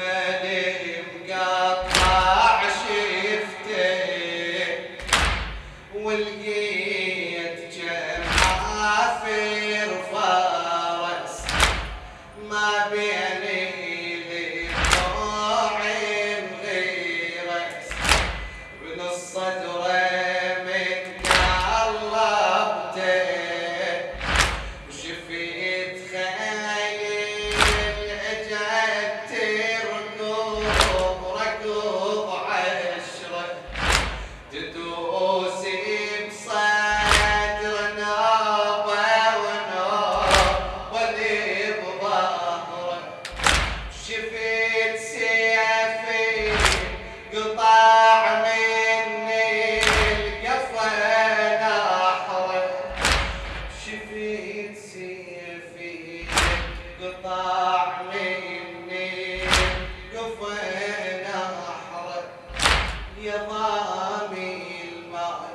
medim gap. شفيت سيفي قطع مني القفا نحره شفيت سيفي قطع مني القفا نحره يا ضامي الماء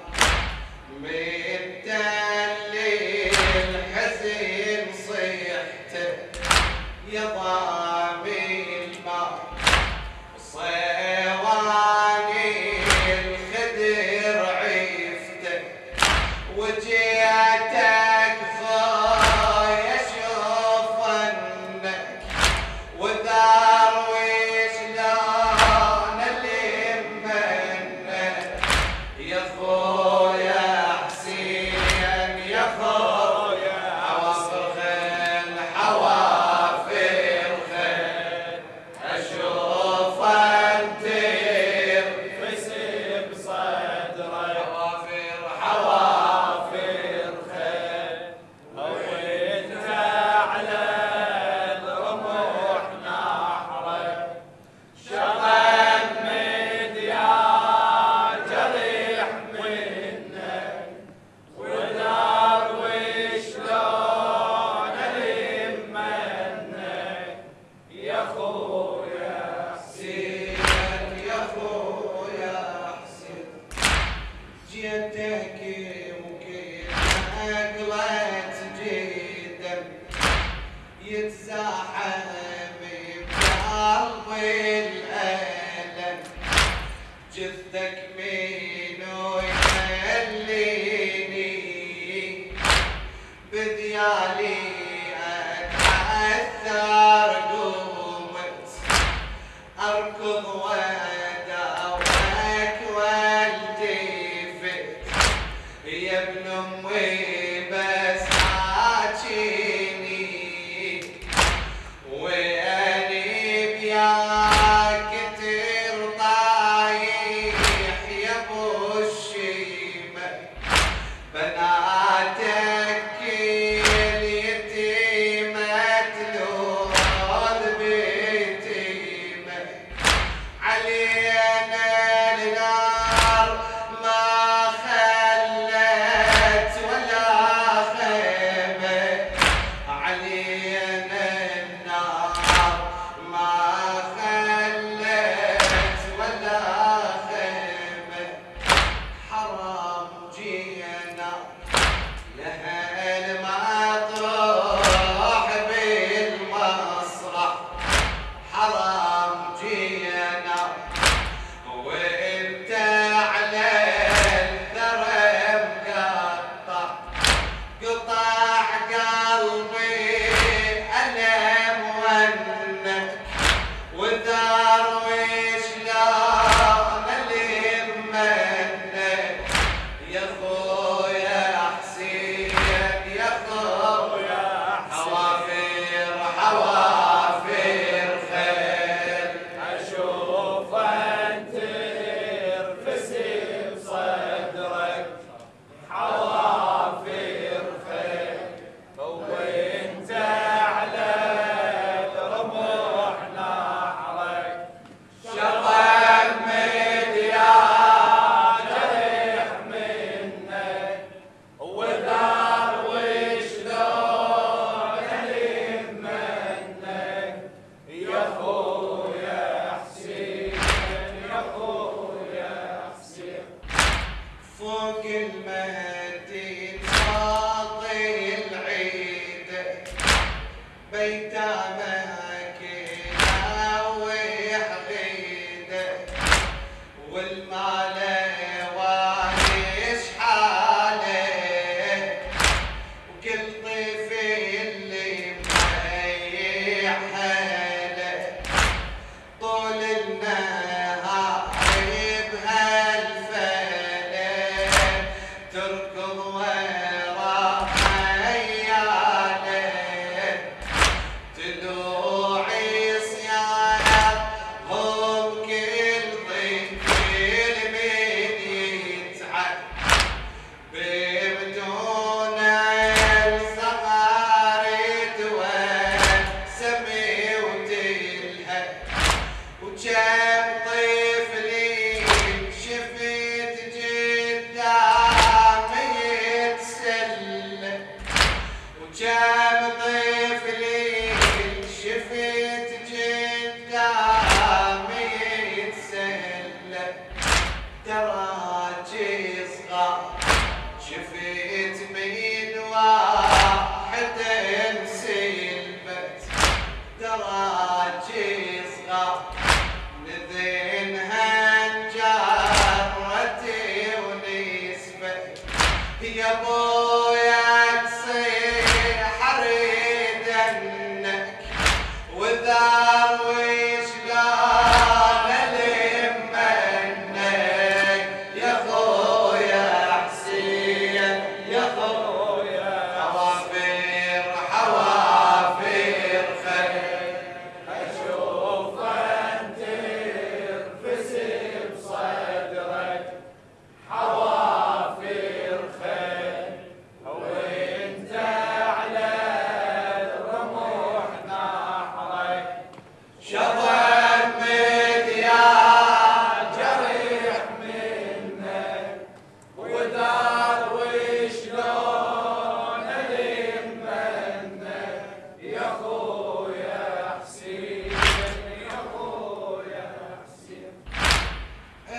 جثتك من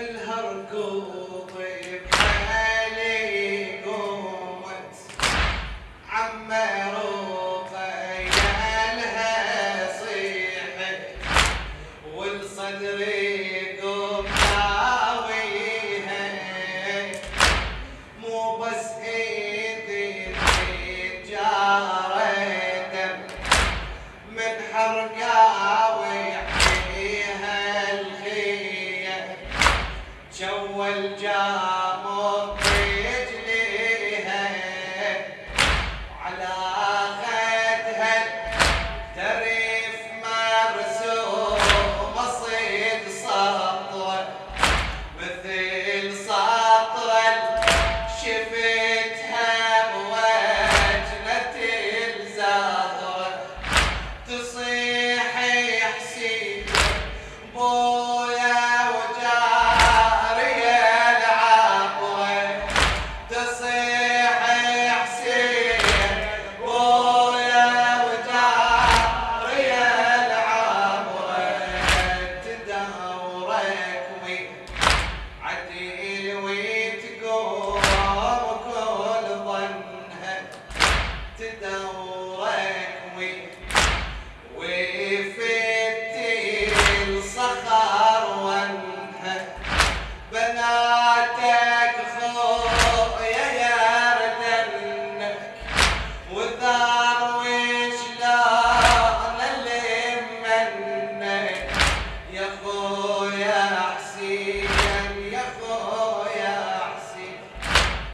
الهرقوط